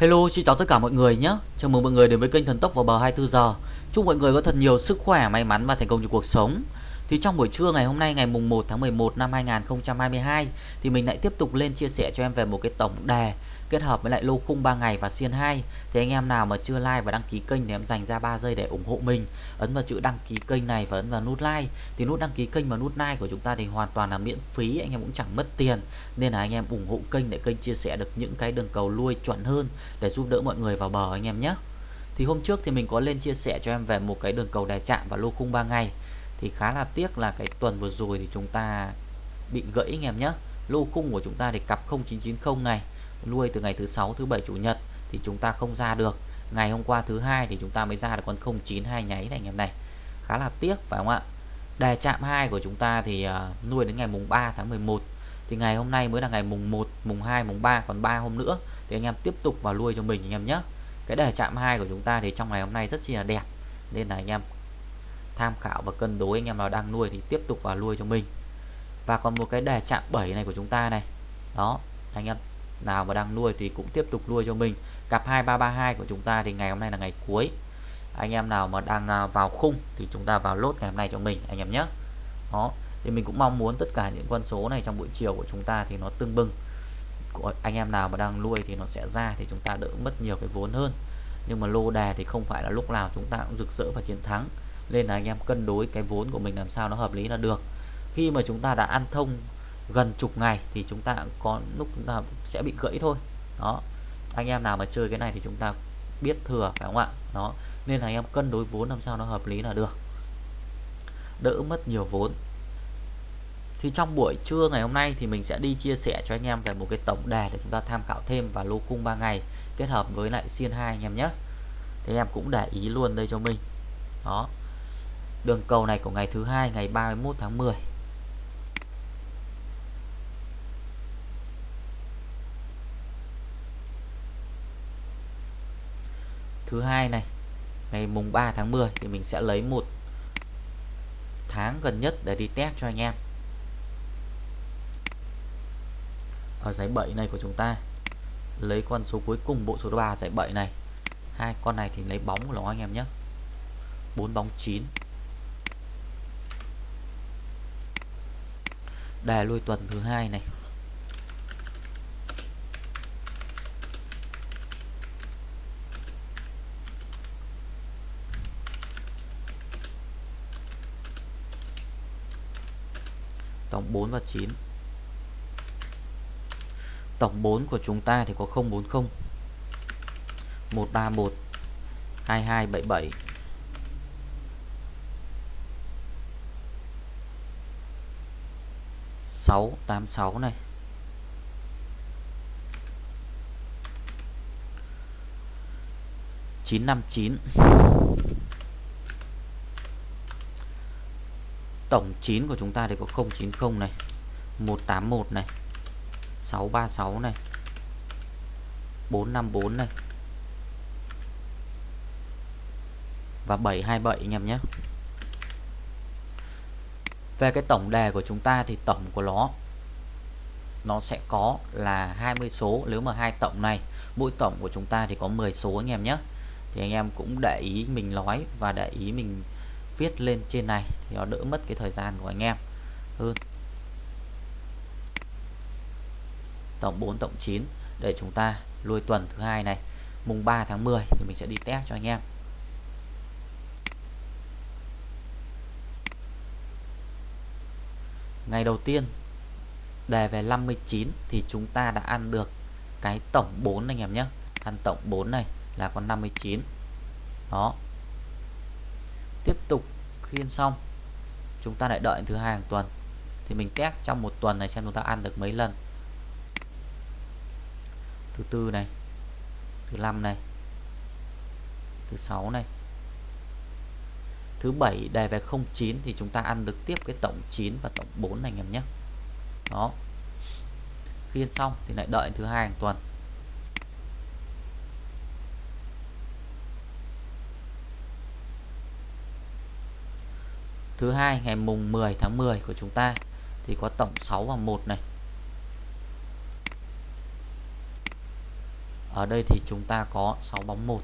Hello, xin chào tất cả mọi người nhé. Chào mừng mọi người đến với kênh Thần Tốc vào bờ 24 giờ. Chúc mọi người có thật nhiều sức khỏe, may mắn và thành công trong cuộc sống. Thì trong buổi trưa ngày hôm nay ngày mùng 1 tháng 11 năm 2022 thì mình lại tiếp tục lên chia sẻ cho em về một cái tổng đề kết hợp với lại lô khung 3 ngày và xiên 2 thì anh em nào mà chưa like và đăng ký kênh thì em dành ra 3 giây để ủng hộ mình. Ấn vào chữ đăng ký kênh này và ấn vào nút like. Thì nút đăng ký kênh và nút like của chúng ta thì hoàn toàn là miễn phí, anh em cũng chẳng mất tiền. Nên là anh em ủng hộ kênh để kênh chia sẻ được những cái đường cầu lui chuẩn hơn để giúp đỡ mọi người vào bờ, anh em nhé. Thì hôm trước thì mình có lên chia sẻ cho em về một cái đường cầu đè chạm và lô khung 3 ngày. Thì khá là tiếc là cái tuần vừa rồi thì chúng ta bị gãy, anh em nhé. Lô khung của chúng ta thì cặp 0990 này nuôi từ ngày thứ sáu thứ bảy chủ nhật thì chúng ta không ra được. Ngày hôm qua thứ hai thì chúng ta mới ra được con 092 nháy này anh em này. Khá là tiếc phải không ạ? Đề chạm 2 của chúng ta thì uh, nuôi đến ngày mùng 3 tháng 11 thì ngày hôm nay mới là ngày mùng 1 mùng 2 mùng 3 còn 3 hôm nữa thì anh em tiếp tục vào nuôi cho mình anh em nhé. Cái đề chạm 2 của chúng ta thì trong ngày hôm nay rất chi là đẹp. Nên là anh em tham khảo và cân đối anh em nào đang nuôi thì tiếp tục vào nuôi cho mình. Và còn một cái đề chạm 7 này của chúng ta này. Đó anh em nào mà đang nuôi thì cũng tiếp tục nuôi cho mình. Cặp 2332 của chúng ta thì ngày hôm nay là ngày cuối. Anh em nào mà đang à, vào khung thì chúng ta vào lốt ngày hôm nay cho mình, anh em nhé. Đó, thì mình cũng mong muốn tất cả những con số này trong buổi chiều của chúng ta thì nó tương bừng. Của anh em nào mà đang nuôi thì nó sẽ ra thì chúng ta đỡ mất nhiều cái vốn hơn. Nhưng mà lô đề thì không phải là lúc nào chúng ta cũng rực rỡ và chiến thắng. Nên là anh em cân đối cái vốn của mình làm sao nó hợp lý là được. Khi mà chúng ta đã ăn thông gần chục ngày thì chúng ta có lúc chúng ta sẽ bị gãy thôi. Đó. Anh em nào mà chơi cái này thì chúng ta biết thừa, phải không ạ? Đó. Nên là anh em cân đối vốn làm sao nó hợp lý là được. Đỡ mất nhiều vốn. Thì trong buổi trưa ngày hôm nay thì mình sẽ đi chia sẻ cho anh em về một cái tổng đề để chúng ta tham khảo thêm và lô cung 3 ngày kết hợp với lại xiên 2 anh em nhé. Thì em cũng để ý luôn đây cho mình. Đó. Đường cầu này của ngày thứ hai, ngày 31 tháng 10 thứ hai này, ngày mùng 3 tháng 10 thì mình sẽ lấy một tháng gần nhất để đi test cho anh em. Ở giải 7 này của chúng ta, lấy con số cuối cùng bộ số 3 giải 7 này. Hai con này thì lấy bóng của nó anh em nhé. 4 bóng 9 đề lui tuần thứ hai này. Tổng 4 và 9 tổng 4 của chúng ta thì có 040 131 2277 686 này. Chín năm chín. Tổng 9 của chúng ta thì có 090 này 181 này 636 này 454 này, và 727 anh em nhé. Về cái tổng đề của chúng ta thì tổng của nó nó sẽ có là 20 số, nếu mà hai tổng này, mỗi tổng của chúng ta thì có 10 số anh em nhé. Thì anh em cũng để ý mình nói và để ý mình viết lên trên này thì nó đỡ mất cái thời gian của anh em. Hơn. Tổng 4 tổng 9 để chúng ta lui tuần thứ hai này. Mùng 3 tháng 10 thì mình sẽ đi test cho anh em. Ngày đầu tiên, đề về 59 thì chúng ta đã ăn được cái tổng 4 anh em nhé. Ăn tổng 4 này là con 59 đó tiếp tục khiên xong. Chúng ta lại đợi thứ hai hàng tuần. Thì mình test trong một tuần này xem chúng ta ăn được mấy lần. Thứ tư này, thứ năm này, thứ sáu này. Thứ bảy đề về 09 thì chúng ta ăn được tiếp cái tổng 9 và tổng 4 này, anh em nhé. Đó. Khiên xong thì lại đợi thứ hai hàng tuần. Thứ hai, ngày mùng 10 tháng 10 của chúng ta, thì có tổng 6 và 1 này. Ở đây thì chúng ta có 6 bóng 1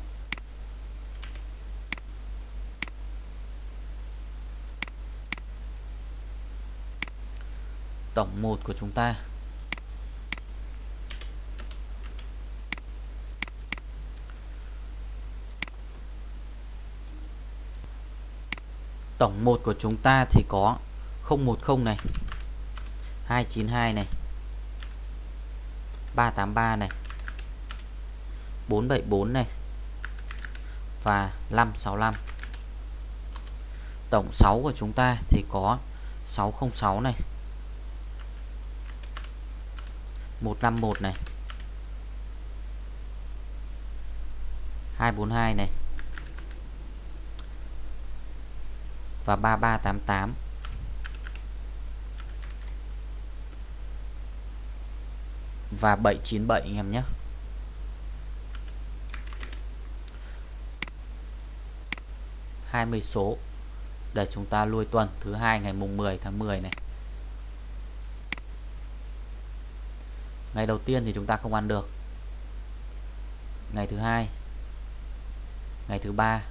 Tổng 1 của chúng ta Tổng 1 của chúng ta thì có 010 này 292 này 383 này 474 này, và 565 tổng 6 của chúng ta thì có 606 này 151 này 242 này và 3388 và 797 anh em nhé. hai mươi số để chúng ta lui tuần thứ hai ngày mùng 10 tháng 10 này. Ngày đầu tiên thì chúng ta không ăn được. Ngày thứ hai, ngày thứ ba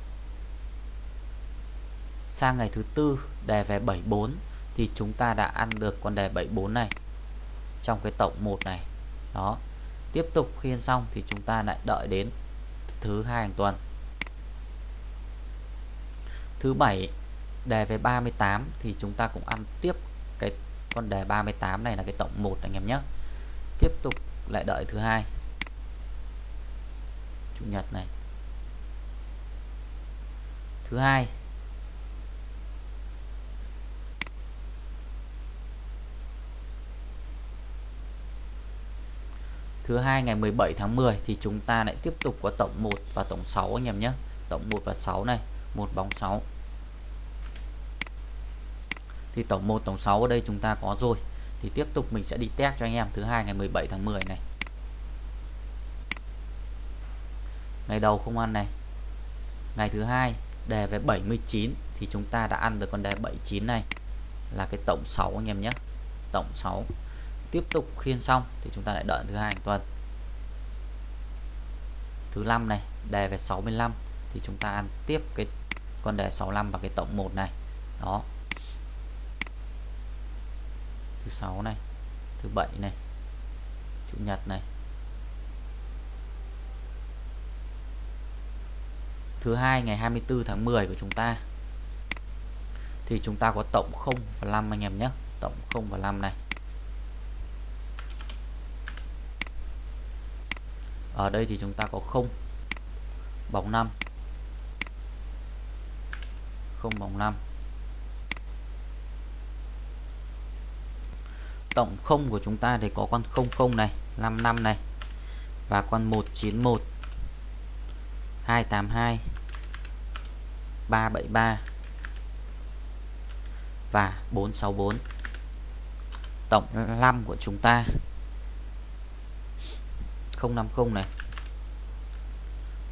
sang ngày thứ tư, đề về 74 thì chúng ta đã ăn được con đề 74 này. Trong cái tổng 1 này, đó. Tiếp tục khiên xong thì chúng ta lại đợi đến thứ hai hàng tuần. Thứ bảy, đề về 38 thì chúng ta cũng ăn tiếp cái con đề 38 này là cái tổng 1 anh em nhé. Tiếp tục lại đợi thứ hai. Chủ nhật này. Thứ hai thứ hai, ngày 17 tháng 10 thì chúng ta lại tiếp tục có tổng 1 và tổng 6 anh em nhé. Tổng 1 và 6 này, một bóng 6 thì tổng 1 tổng 6 ở đây chúng ta có rồi. Thì tiếp tục mình sẽ đi test cho anh em. Thứ hai, ngày 17 tháng 10 này. Ngày đầu không ăn này. Ngày thứ hai, đề về 79 thì chúng ta đã ăn được con đề 79 này. Là cái tổng 6 anh em nhé. Tổng 6 tiếp tục khiên xong thì chúng ta lại đợi thứ hai hàng tuần. Thứ năm này, đề về 65 thì chúng ta ăn tiếp cái con đề 65 và cái tổng 1 này. Đó. Thứ sáu này, thứ bảy này, chủ nhật này. Thứ hai ngày 24 tháng 10 của chúng ta thì chúng ta có tổng 0 và 5 anh em nhé. Tổng 0 và 5 này. Ở đây thì chúng ta có không bóng 5 không bóng 5 tổng không của chúng ta thì có con 00 này 55 này, và con 191 282 373 và 464 tổng 5 của chúng ta 050 này.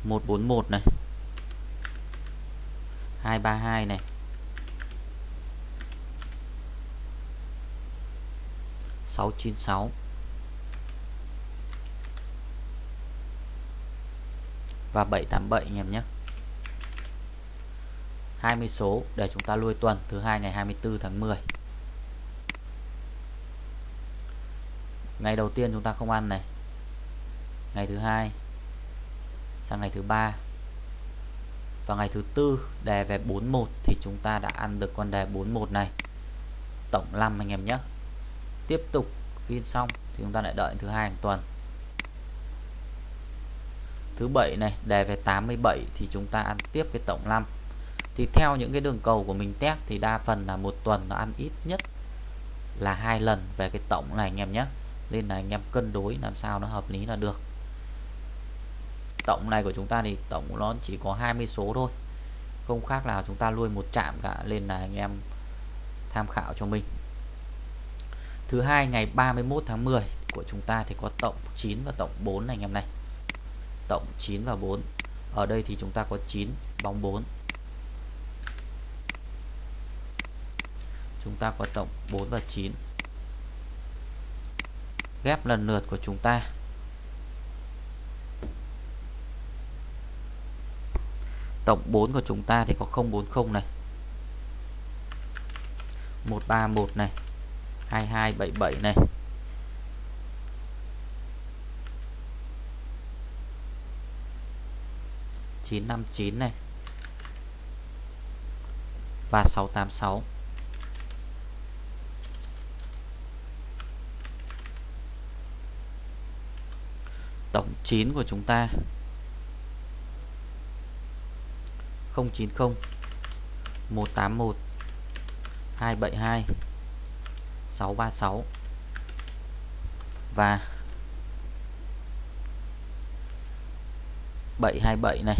141 này. 232 này. 696 và 787 anh em nhé. 20 số để chúng ta lui tuần thứ hai ngày 24 tháng 10 ngày đầu tiên chúng ta không ăn này ngày thứ hai sang ngày thứ ba. Và ngày thứ tư, đề về 41 thì chúng ta đã ăn được con đề 41 này. Tổng 5 anh em nhé. Tiếp tục khi xong thì chúng ta lại đợi thứ hai hàng tuần. Thứ bảy này, đề về 87 thì chúng ta ăn tiếp cái tổng 5 thì theo những cái đường cầu của mình test thì đa phần là một tuần nó ăn ít nhất là hai lần về cái tổng này anh em nhé. Nên là anh em cân đối làm sao nó hợp lý là được tổng này của chúng ta thì tổng nó chỉ có 20 số thôi. Không khác nào chúng ta nuôi một chạm cả nên là anh em tham khảo cho mình. Thứ hai, ngày 31 tháng 10 của chúng ta thì có tổng 9 và tổng 4 này anh em này. Tổng 9 và 4 ở đây thì chúng ta có 9 bóng 4 chúng ta có tổng 4 và 9 ghép lần lượt của chúng ta. Tổng 4 của chúng ta thì có 040 này. 131 này. 2277 này. Chín năm chín này. Và sáu tám sáu. Tổng chín của chúng ta. 090 181 272 636 và 727 này.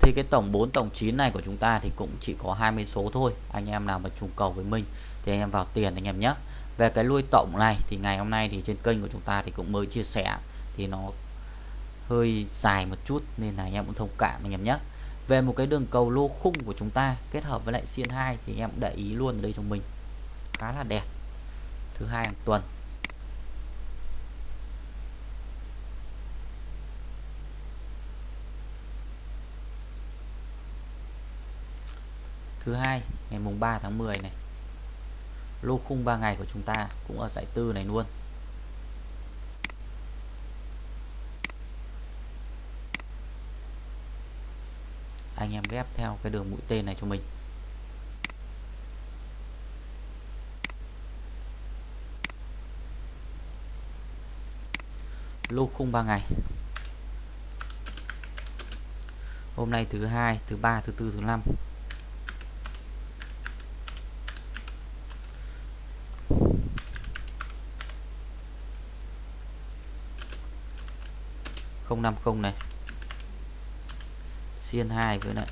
Thì cái tổng 4 tổng 9 này của chúng ta thì cũng chỉ có 20 số thôi. Anh em nào mà trùng cầu với mình thì anh em vào tiền anh em nhé về cái lui tổng này thì ngày hôm nay thì trên kênh của chúng ta thì cũng mới chia sẻ. Thì nó hơi dài một chút nên là anh em cũng thông cảm anh em nhé. Về một cái đường cầu lô khung của chúng ta kết hợp với lại xiên 2 thì em để ý luôn ở đây cho mình. Khá là đẹp. Thứ hai hàng tuần. Thứ hai, ngày mùng 3 tháng 10 này lô khung 3 ngày của chúng ta cũng ở giải tư này luôn. Anh em ghép theo cái đường mũi tên này cho mình. Lô khung 3 ngày. Hôm nay thứ hai, thứ ba, thứ tư, thứ năm. Không năm không này. Xiên 2 với lại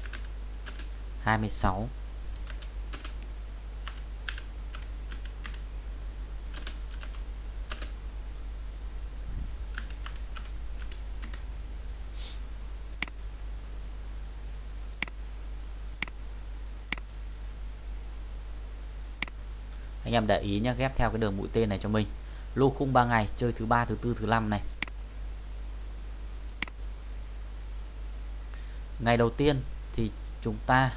26 anh em để ý nhé ghép theo cái đường mũi tên này cho mình. Lô khung 3 ngày, chơi thứ ba, thứ tư, thứ năm này. Ngày đầu tiên thì chúng ta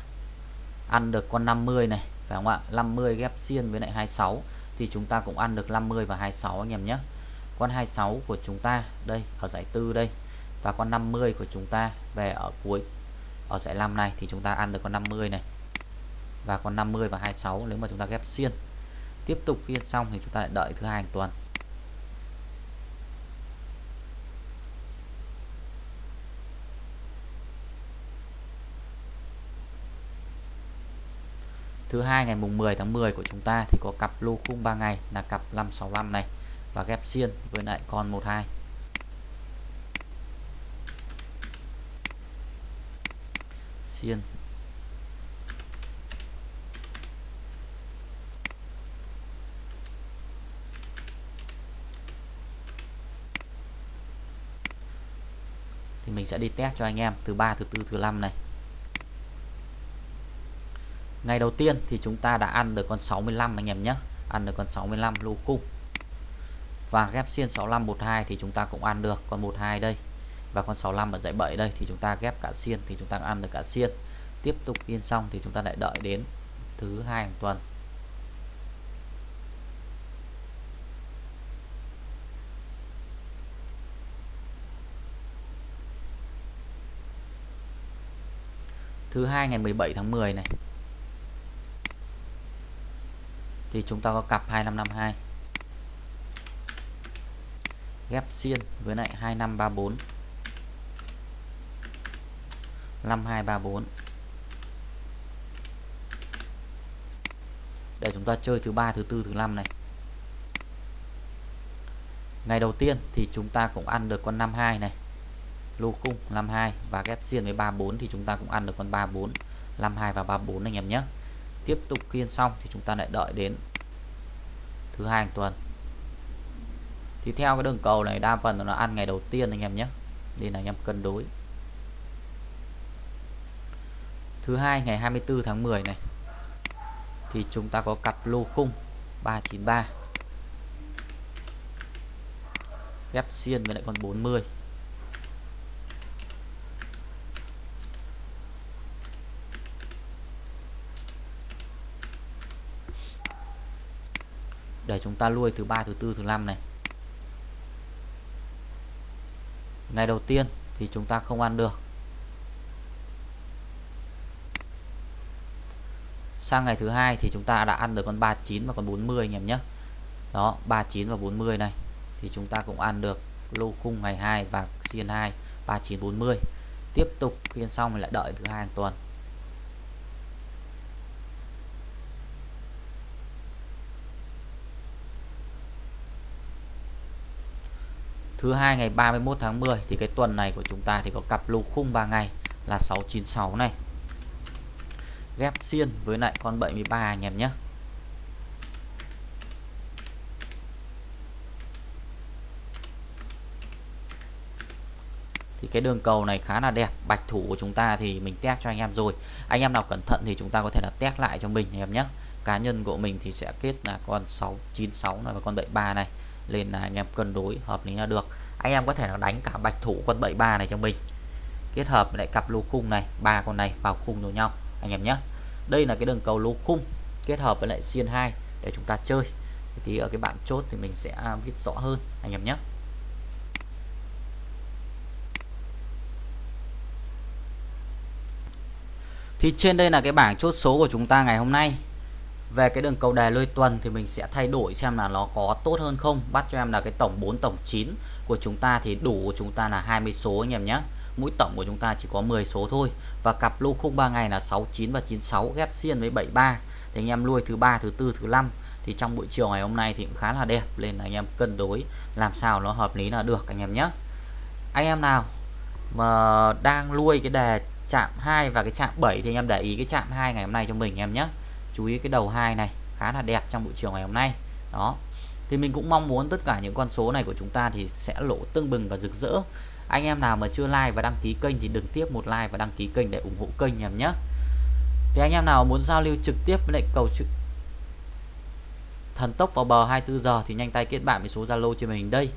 ăn được con 50 này, phải không ạ? 50 ghép xiên với lại 26 thì chúng ta cũng ăn được 50 và 26 anh em nhé. Con 26 của chúng ta, đây, ở giải tư đây, và con 50 của chúng ta về ở cuối, ở giải 5 này thì chúng ta ăn được con 50 này. Và con 50 và 26 nếu mà chúng ta ghép xiên. Tiếp tục khi xong thì chúng ta lại đợi thứ hai hàng tuần. Thứ hai, ngày mùng 10 tháng 10 của chúng ta thì có cặp lô khung 3 ngày là cặp 565 này và ghép xiên với lại con 12 xiên. Thì mình sẽ đi test cho anh em thứ ba, thứ tư, thứ năm này ngày đầu tiên thì chúng ta đã ăn được con 65 anh em nhé. Ăn được con 65 lô khung và ghép xiên 65 12 thì chúng ta cũng ăn được. Con 12 đây và con 65 ở dãy 7 đây thì chúng ta ghép cả xiên thì chúng ta ăn được cả xiên. Tiếp tục yên xong thì chúng ta lại đợi đến thứ hai hàng tuần. Thứ hai ngày 17 tháng 10 này thì chúng ta có cặp 2552 ghép xiên với lại 2534 5234 để chúng ta chơi thứ ba, thứ tư, thứ năm này. Ngày đầu tiên thì chúng ta cũng ăn được con 52 này. Lô cung 52 và ghép xiên với 34 thì chúng ta cũng ăn được con 34 52 và 34 anh em nhé tiếp tục kiên xong thì chúng ta lại đợi đến thứ hai hàng tuần. Thì theo cái đường cầu này, đa phần nó ăn ngày đầu tiên anh em nhé. Nên là anh em cân đối. Thứ hai, ngày 24 tháng 10 này, thì chúng ta có cặp lô khung 393 phép xiên với lại con 40 để chúng ta lui thứ ba, thứ tư, thứ năm này. Ngày đầu tiên thì chúng ta không ăn được. Sang ngày thứ hai thì chúng ta đã ăn được con 39 và con 40 anh em nhé. Đó 39 và 40 này. Thì chúng ta cũng ăn được lô khung ngày 2 và xiên 2 39 40 tiếp tục phiên xong mình lại đợi thứ hai hàng tuần. Thứ hai, ngày 31 tháng 10 thì cái tuần này của chúng ta thì có cặp lô khung 3 ngày là 696 này. Ghép xiên với lại con 73 anh em nhé. Thì cái đường cầu này khá là đẹp, bạch thủ của chúng ta thì mình test cho anh em rồi. Anh em nào cẩn thận thì chúng ta có thể là test lại cho mình anh em nhé. Cá nhân của mình thì sẽ kết là con 696 này và con 73 này lên là anh em cân đối, hợp lý là được. Anh em có thể là đánh cả bạch thủ con 73 này cho mình. Kết hợp lại cặp lô khung này, ba con này vào khung với nhau, anh em nhé. Đây là cái đường cầu lô khung, kết hợp với lại xiên 2 để chúng ta chơi. Thì ở cái bạn chốt thì mình sẽ à, viết rõ hơn, anh em nhé. Thì trên đây là cái bảng chốt số của chúng ta ngày hôm nay về cái đường cầu đề lôi tuần thì mình sẽ thay đổi xem là nó có tốt hơn không. Bắt cho em là cái tổng 4 tổng 9 của chúng ta thì đủ của chúng ta là 20 số anh em nhé mũi tổng của chúng ta chỉ có 10 số thôi. Và cặp lô khung 3 ngày là 69 và 96 ghép xiên với 73 thì anh em nuôi thứ ba, thứ tư, thứ năm. Thì trong buổi chiều ngày hôm nay thì cũng khá là đẹp. Nên là anh em cân đối làm sao nó hợp lý là được anh em nhé anh em nào mà đang nuôi cái đề chạm 2 và cái chạm 7 thì anh em để ý cái chạm 2 ngày hôm nay cho mình em nhé chú ý cái đầu hai này, khá là đẹp trong buổi chiều ngày hôm nay. Đó. Thì mình cũng mong muốn tất cả những con số này của chúng ta thì sẽ lỗ tưng bừng và rực rỡ. Anh em nào mà chưa like và đăng ký kênh thì đừng tiếp một like và đăng ký kênh để ủng hộ kênh em nhé. Thì anh em nào muốn giao lưu trực tiếp với lại cầu trực thần tốc vào bờ 24 giờ thì nhanh tay kết bạn với số Zalo cho mình đây.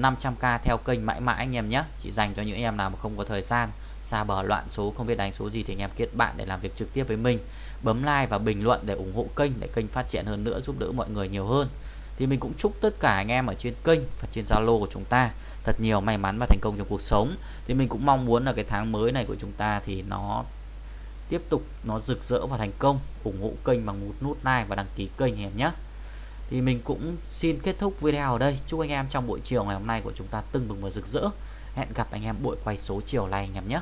500k theo kênh mãi mãi anh em nhé. Chỉ dành cho những em nào mà không có thời gian xa bờ loạn số, không biết đánh số gì thì anh em kết bạn để làm việc trực tiếp với mình. Bấm like và bình luận để ủng hộ kênh, để kênh phát triển hơn nữa, giúp đỡ mọi người nhiều hơn. Thì mình cũng chúc tất cả anh em ở trên kênh và trên Zalo của chúng ta thật nhiều may mắn và thành công trong cuộc sống. Thì mình cũng mong muốn là cái tháng mới này của chúng ta thì nó tiếp tục, nó rực rỡ và thành công. Ủng hộ kênh bằng một nút like và đăng ký kênh em nhé. Thì mình cũng xin kết thúc video ở đây. Chúc anh em trong buổi chiều ngày hôm nay của chúng ta tưng bừng và rực rỡ hẹn gặp anh em buổi quay số chiều này anh em nhé.